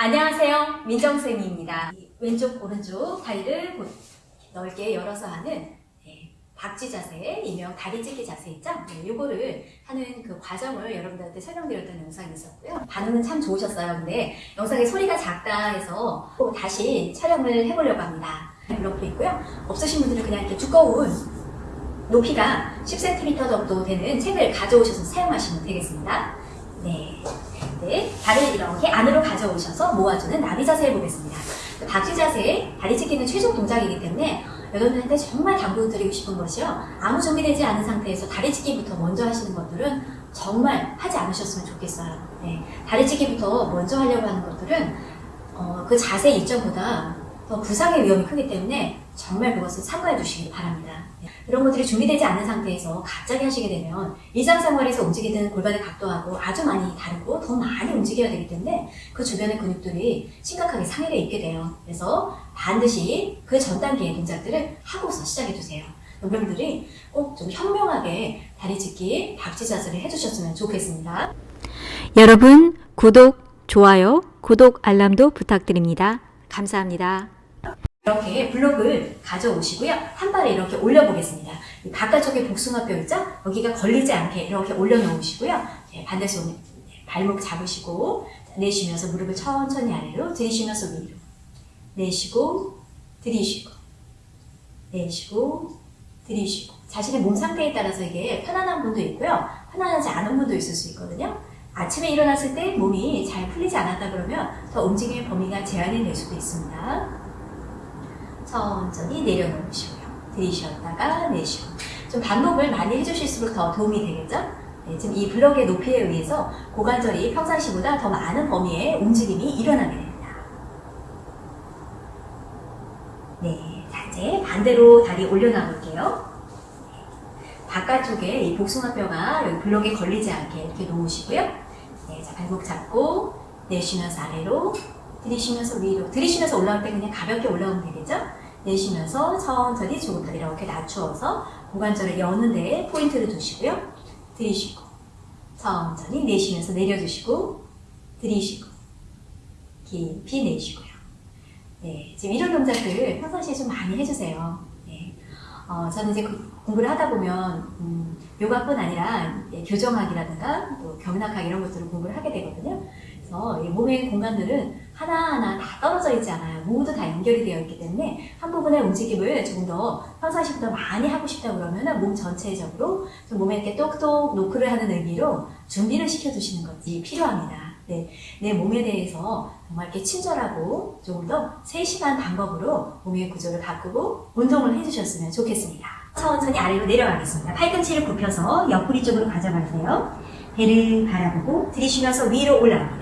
안녕하세요. 민정쌤입니다. 왼쪽, 오른쪽 다리를 넓게 열어서 하는 네, 박쥐 자세, 일명 다리 찢기 자세 있죠? 네, 요거를 하는 그 과정을 여러분들한테 설명드렸던 영상이 있었고요. 반응은 참 좋으셨어요. 근데 영상에 소리가 작다 해서 또 다시 촬영을 해보려고 합니다. 블록도 있고요. 없으신 분들은 그냥 이렇게 두꺼운 높이가 10cm 정도 되는 책을 가져오셔서 사용하시면 되겠습니다. 네. 네, 발을 이렇게 안으로 가져오셔서 모아주는 나비 자세 해보겠습니다. 박쥐 자세, 다리 찢기는 최종 동작이기 때문에 여러분들한테 정말 당부드리고 싶은 것이요. 아무 준비되지 않은 상태에서 다리 찢기부터 먼저 하시는 것들은 정말 하지 않으셨으면 좋겠어요. 네, 다리 찢기부터 먼저 하려고 하는 것들은 어, 그 자세 이점보다 더 부상의 위험이 크기 때문에 정말 그것을 삼가해 주시기 바랍니다. 네, 이런 것들이 준비되지 않은 상태에서 갑자기 하시게 되면 일상생활에서 움직이는 골반의 각도하고 아주 많이 다르고 더 많이 움직여야 되기 때문에 그 주변의 근육들이 심각하게 상해가 있게 돼요. 그래서 반드시 그 전 단계의 동작들을 하고서 시작해 주세요. 여러분들이 꼭 좀 현명하게 다리 찢기, 박쥐 자세를 해주셨으면 좋겠습니다. 여러분 구독, 좋아요, 구독 알람도 부탁드립니다. 감사합니다. 이렇게 블록을 가져오시고요. 한 발에 이렇게 올려보겠습니다. 이 바깥쪽에 복숭아뼈 있죠? 여기가 걸리지 않게 이렇게 올려놓으시고요. 네, 반대손 발목 잡으시고 내쉬면서 무릎을 천천히 아래로 들이쉬면서 위로 내쉬고 들이쉬고 내쉬고 들이쉬고 자신의 몸 상태에 따라서 이게 편안한 분도 있고요. 편안하지 않은 분도 있을 수 있거든요. 아침에 일어났을 때 몸이 잘 풀리지 않았다 그러면 더 움직임의 범위가 제한이 될 수도 있습니다. 천천히 내려놓으시고요. 들이쉬었다가 내쉬고 좀 반복을 많이 해주실수록 더 도움이 되겠죠? 네, 지금 이 블럭의 높이에 의해서 고관절이 평상시보다 더 많은 범위의 움직임이 일어나게 됩니다. 네, 자 이제 반대로 다리 올려놔 볼게요. 바깥쪽에 이 복숭아뼈가 여기 블럭에 걸리지 않게 이렇게 놓으시고요. 네, 자 발목 잡고 내쉬면서 아래로 들이쉬면서 위로 들이쉬면서 올라올 때 그냥 가볍게 올라오면 되겠죠? 내쉬면서 천천히 더 이렇게 낮추어서 고관절을 여는 데에 포인트를 두시고요. 들이쉬고 천천히 내쉬면서 내려주시고 들이쉬고 깊이 내쉬고요. 네, 지금 이런 동작들 평상시에 좀 많이 해주세요. 네. 어, 저는 이제 그 공부를 하다 보면 음, 요가뿐 아니라 예, 교정학이라든가 또 경락학 이런 것들을 공부를 하게 되거든요. 그래서 이 몸의 공간들은 하나하나 다 떨어져 있지 않아요. 모두 다 연결이 되어 있기 때문에 한 부분의 움직임을 조금 더 평상시보다 많이 하고 싶다 그러면 몸 전체적으로 좀 몸에 이렇게 똑똑 노크를 하는 의미로 준비를 시켜두시는 것이 필요합니다. 네, 내 몸에 대해서 정말 이렇게 친절하고 조금 더 세심한 방법으로 몸의 구조를 바꾸고 운동을 해주셨으면 좋겠습니다. 천천히 아래로 내려가겠습니다. 팔꿈치를 굽혀서 옆구리 쪽으로 가져가세요. 배를 바라보고 들이쉬면서 위로 올라갑니다.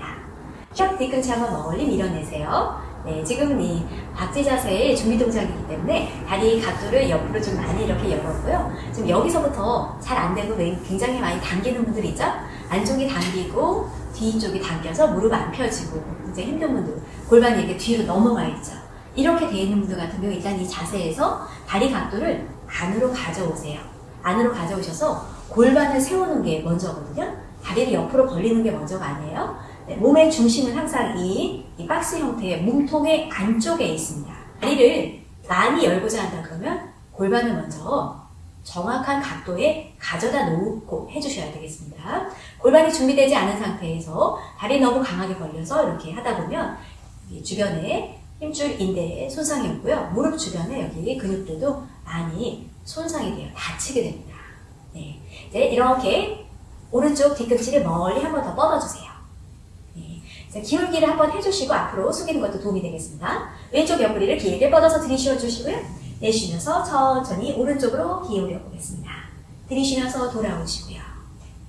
샵 뒤꿈치 한번 멀리 밀어내세요. 네, 지금 이 박쥐 자세의 준비 동작이기 때문에 다리 각도를 옆으로 좀 많이 이렇게 열었고요. 지금 여기서부터 잘 안 되고 굉장히 많이 당기는 분들 있죠? 안쪽이 당기고 뒤쪽이 당겨서 무릎 안 펴지고 이제 힘든 분들 골반이 이렇게 뒤로 넘어가 있죠. 이렇게 되어 있는 분들 같은 경우 일단 이 자세에서 다리 각도를 안으로 가져오세요. 안으로 가져오셔서 골반을 세우는 게 먼저거든요. 다리를 옆으로 벌리는 게 먼저가 아니에요. 네, 몸의 중심은 항상 이, 이 박스 형태의 몸통의 안쪽에 있습니다. 다리를 많이 열고자 한다 그러면 골반을 먼저 정확한 각도에 가져다 놓고 해주셔야 되겠습니다. 골반이 준비되지 않은 상태에서 다리 너무 강하게 벌려서 이렇게 하다 보면 주변에 힘줄 인대에 손상이 오고요. 무릎 주변에 여기 근육들도 많이 손상이 돼요. 다치게 됩니다. 네. 이제 이렇게 오른쪽 뒤꿈치를 멀리 한 번 더 뻗어주세요. 네. 기울기를 한번 해주시고 앞으로 숙이는 것도 도움이 되겠습니다. 왼쪽 옆구리를 길게 뻗어서 들이쉬어 주시고요. 내쉬면서 천천히 오른쪽으로 기울여 보겠습니다. 들이쉬면서 돌아오시고요.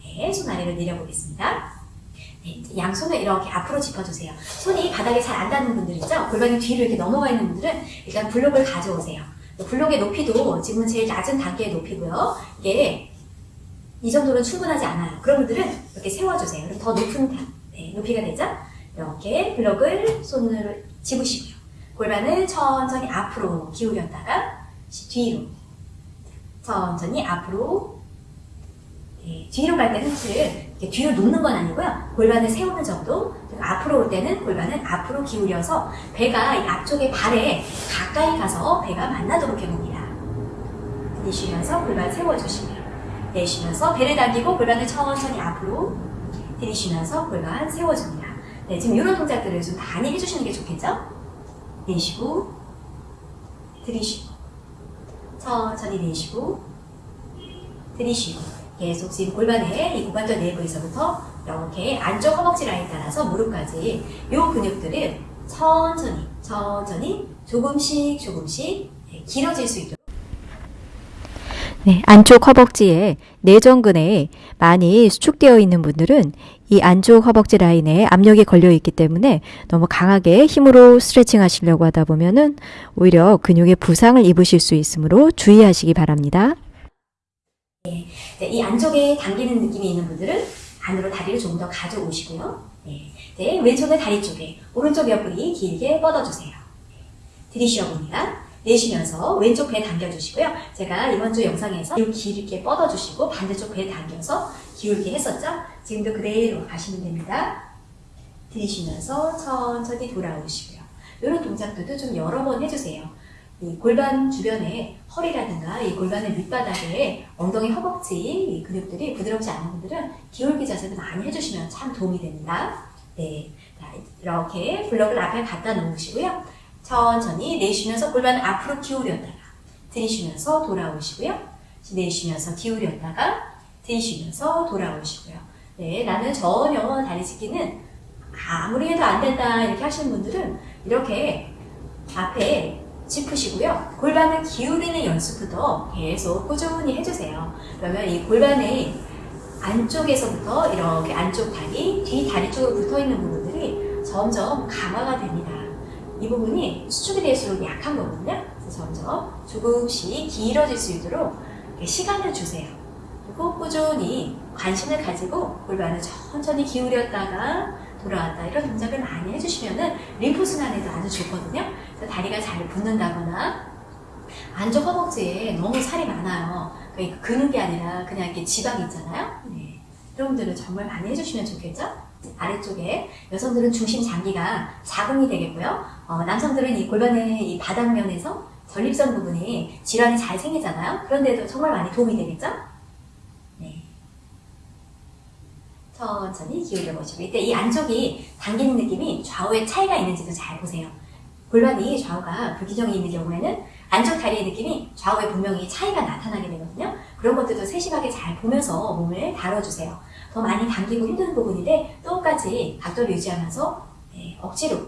네, 손 아래로 내려보겠습니다. 네, 양손을 이렇게 앞으로 짚어주세요. 손이 바닥에 잘 안 닿는 분들 있죠? 골반이 뒤로 이렇게 넘어가 있는 분들은 일단 블록을 가져오세요. 블록의 높이도 지금은 제일 낮은 단계의 높이고요. 이게 이 정도는 충분하지 않아요. 그런 분들은 이렇게 세워주세요. 그럼 더 높은 네, 높이가 되죠? 이렇게 블록을 손으로 집으시고요. 골반을 천천히 앞으로 기울였다가 뒤로 천천히 앞으로 네, 뒤로 갈 때는 을 이렇게 뒤로 눕는 건 아니고요. 골반을 세우는 정도. 앞으로 올 때는 골반은 앞으로 기울여서 배가 이 앞쪽에 발에 가까이 가서 배가 만나도록 해봅니다. 들이쉬면서 골반 세워주시고요. 내쉬면서 배를 당기고 골반을 천천히 앞으로 들이쉬면서 골반 세워줍니다. 네, 지금 이런 동작들을 좀 많이 해주시는 게 좋겠죠? 내쉬고 들이쉬고 천천히 내쉬고 들이쉬고 계속 지금 골반의 이 고관절 내부에서부터 이렇게 안쪽 허벅지 라인 따라서 무릎까지 이 근육들을 천천히 천천히 조금씩 조금씩 네, 길어질 수 있도록 네, 안쪽 허벅지에 내전근에 많이 수축되어 있는 분들은 이 안쪽 허벅지 라인에 압력이 걸려 있기 때문에 너무 강하게 힘으로 스트레칭 하시려고 하다 보면은 오히려 근육에 부상을 입으실 수 있으므로 주의하시기 바랍니다. 네, 이 안쪽에 당기는 느낌이 있는 분들은 안으로 다리를 조금 더 가져오시고요. 네, 네, 왼손을 다리 쪽에, 오른쪽 옆구리 길게 뻗어주세요. 들이쉬어 봅니다. 내쉬면서 왼쪽 배 당겨주시고요. 제가 이번 주 영상에서 이 길게 뻗어주시고 반대쪽 배 당겨서 기울게 했었죠? 지금도 그대로 가시면 됩니다. 들이쉬면서 천천히 돌아오시고요. 이런 동작들도 좀 여러 번 해주세요. 이 골반 주변에 허리라든가 이 골반의 밑바닥에 엉덩이 허벅지 이 근육들이 부드럽지 않은 분들은 기울기 자세도 많이 해주시면 참 도움이 됩니다. 네, 자, 이렇게 블럭을 앞에 갖다 놓으시고요. 천천히 내쉬면서 골반을 앞으로 기울였다가 들이쉬면서 돌아오시고요. 내쉬면서 기울였다가 들이쉬면서 돌아오시고요. 네, 나는 전혀 다리 찢기는 아무리 해도 안 된다 이렇게 하시는 분들은 이렇게 앞에 짚으시고요. 골반을 기울이는 연습부터 계속 꾸준히 해주세요. 그러면 이 골반의 안쪽에서부터 이렇게 안쪽 다리, 뒤 다리 쪽으로 붙어 있는 부분들이 점점 강화가 됩니다. 이 부분이 수축이 될수록 약한 거거든요. 그래서 점점 조금씩 길어질 수 있도록 시간을 주세요. 그리고 꾸준히 관심을 가지고 골반을 천천히 기울였다가 돌아왔다 이런 동작을 많이 해주시면은 림프 순환에도 아주 좋거든요. 다리가 잘 붙는다거나 안쪽 허벅지에 너무 살이 많아요. 그러니까 근육이 아니라 그냥 이렇게 지방이 있잖아요. 네. 이런 분들은 정말 많이 해주시면 좋겠죠? 아래쪽에 여성들은 중심 장기가 자궁이 되겠고요. 어, 남성들은 이 골반의 이 바닥면에서 전립선 부분이 질환이 잘 생기잖아요. 그런데도 정말 많이 도움이 되겠죠? 네. 천천히 기울여 보시고 이때 이 안쪽이 당기는 느낌이 좌우에 차이가 있는지도 잘 보세요. 골반이 좌우가 불규정이 있는 경우에는 안쪽 다리의 느낌이 좌우에 분명히 차이가 나타나게 되거든요. 그런 것들도 세심하게 잘 보면서 몸을 다뤄주세요. 더 많이 당기고 힘든 부분인데 똑같이 각도를 유지하면서 네, 억지로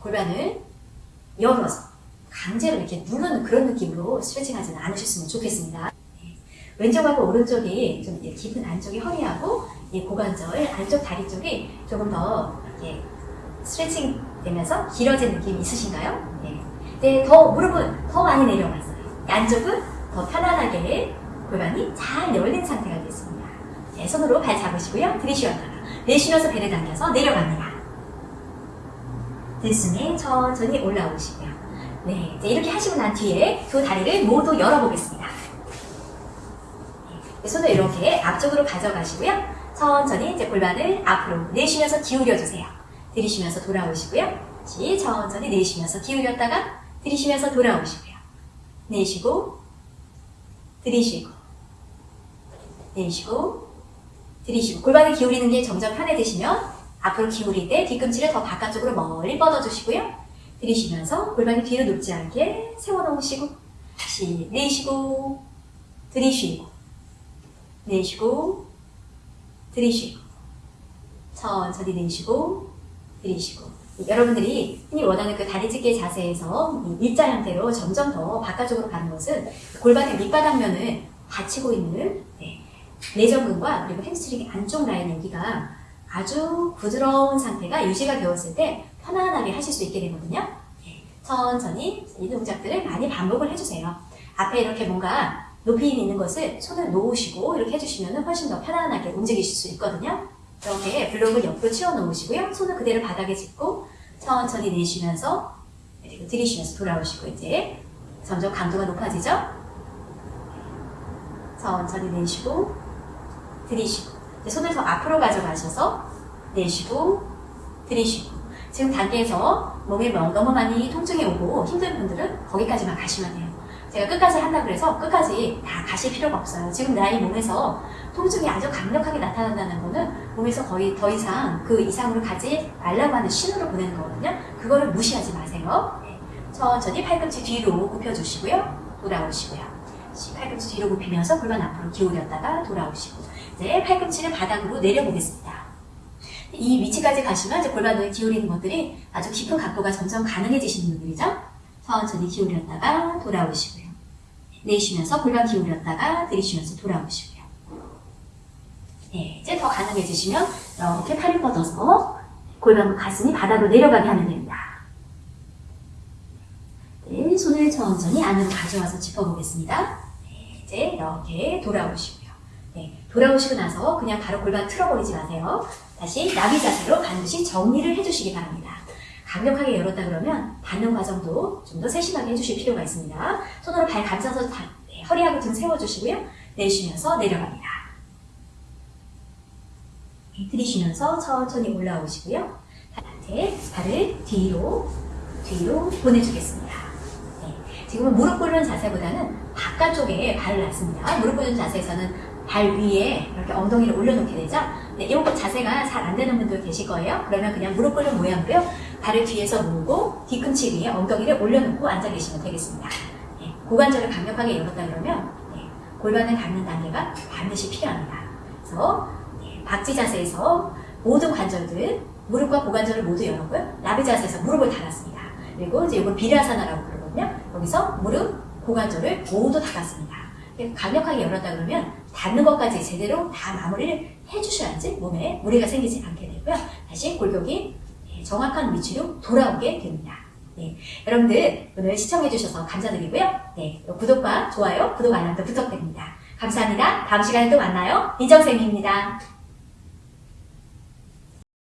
골반을 열어서 강제로 이렇게 누르는 그런 느낌으로 스트레칭 하지는 않으셨으면 좋겠습니다. 네, 왼쪽하고 오른쪽이 좀 깊은 안쪽이 허리하고 이 고관절 안쪽 다리 쪽이 조금 더 이렇게 스트레칭 되면서 길어진 느낌이 있으신가요? 네. 네, 더 무릎은 더 많이 내려갔어요. 안쪽은 더 편안하게 골반이 잘 열린 상태가 됐습니다. 네, 손으로 발 잡으시고요. 들이쉬었다가 내쉬면서 배를 당겨서 내려갑니다. 들숨에 천천히 올라오시고요. 네, 이제 이렇게 하시고 난 뒤에 두 다리를 모두 열어보겠습니다. 네, 손을 이렇게 앞쪽으로 가져가시고요. 천천히 이제 골반을 앞으로 내쉬면서 기울여주세요. 들이쉬면서 돌아오시고요. 다시 천천히 내쉬면서 기울였다가 들이쉬면서 돌아오시고요. 내쉬고 들이쉬고 내쉬고 들이쉬고 골반을 기울이는 게 점점 편해지시면 앞으로 기울일 때 뒤꿈치를 더 바깥쪽으로 멀리 뻗어주시고요. 들이쉬면서 골반이 뒤로 눕지 않게 세워놓으시고 다시 내쉬고 들이쉬고 내쉬고 들이쉬고 천천히 내쉬고 들이쉬고 여러분들이 흔히 원하는 그 다리 찢기 자세에서 이 일자 형태로 점점 더 바깥쪽으로 가는 것은 골반의 밑바닥면을 받치고 있는 네, 내전근과 그리고 햄스트링 안쪽 라인 여기가 아주 부드러운 상태가 유지가 되었을 때 편안하게 하실 수 있게 되거든요. 네, 천천히 이 동작들을 많이 반복을 해주세요. 앞에 이렇게 뭔가 높이 있는 것을 손을 놓으시고 이렇게 해주시면 훨씬 더 편안하게 움직이실 수 있거든요. 이렇게 블록을 옆으로 치워 놓으시고요. 손을 그대로 바닥에 짚고 천천히 내쉬면서 그리고 들이쉬면서 돌아오시고 이제 점점 강도가 높아지죠? 천천히 내쉬고 들이쉬고 손을 더 앞으로 가져가셔서 내쉬고 들이쉬고 지금 단계에서 몸이 뭐- 너무 많이 통증이 오고 힘든 분들은 거기까지만 가시면 돼요. 제가 끝까지 한다 그래서 끝까지 다 가실 필요가 없어요. 지금 나의 몸에서 통증이 아주 강력하게 나타난다는 거는 몸에서 거의 더 이상 그 이상으로 가지 말라고 하는 신호를 보내는 거거든요. 그거를 무시하지 마세요. 네. 천천히 팔꿈치 뒤로 굽혀주시고요. 돌아오시고요. 시- 팔꿈치 뒤로 굽히면서 골반 앞으로 기울였다가 돌아오시고 이제 팔꿈치를 바닥으로 내려보겠습니다. 이 위치까지 가시면 이제 골반을 기울이는 것들이 아주 깊은 각도가 점점 가능해지시는 분들이죠. 천천히 기울였다가 돌아오시고요. 내쉬면서 골반 기울였다가 들이쉬면서 돌아오시고요. 네, 이제 더 가능해지시면 이렇게 팔을 뻗어서 골반 가슴이 바닥으로 내려가게 하면 됩니다. 네, 손을 천천히 안으로 가져와서 짚어보겠습니다. 네, 이제 이렇게 돌아오시고요. 네, 돌아오시고 나서 그냥 바로 골반 틀어버리지 마세요. 다시 나비 자세로 반드시 정리를 해주시기 바랍니다. 강력하게 열었다 그러면 닿는 과정도 좀 더 세심하게 해주실 필요가 있습니다. 손으로 발 감싸서 다- 네, 허리하고 등 세워주시고요. 내쉬면서 내려갑니다. 네, 들이쉬면서 천천히 올라오시고요. 이제 발을 뒤로 뒤로 보내주겠습니다. 네, 지금은 무릎 꿇는 자세보다는 바깥쪽에 발을 놨습니다. 무릎 꿇는 자세에서는 발 위에 이렇게 엉덩이를 올려놓게 되죠. 네, 이런 자세가 잘 안 되는 분들 계실 거예요. 그러면 그냥 무릎 꿇는 모양으로요. 발을 뒤에서 모으고 뒤꿈치 위에 엉덩이를 올려놓고 앉아 계시면 되겠습니다. 네, 고관절을 강력하게 열었다 그러면 네, 골반을 닿는 단계가 반드시 필요합니다. 그래서 네, 박지 자세에서 모든 관절들 무릎과 고관절을 모두 열었고요. 나비 자세에서 무릎을 닫았습니다. 그리고 이제 이걸 비라사나라고 그러거든요. 여기서 무릎, 고관절을 모두 닫았습니다. 강력하게 열었다 그러면 닿는 것까지 제대로 다 마무리를 해주셔야지 몸에 무리가 생기지 않게 되고요. 다시 골격이 네, 정확한 위치로 돌아오게 됩니다. 네, 여러분들 오늘 시청해주셔서 감사드리고요. 네, 구독과 좋아요, 구독 알람도 부탁드립니다. 감사합니다. 다음 시간에 또 만나요. 민정쌤입니다.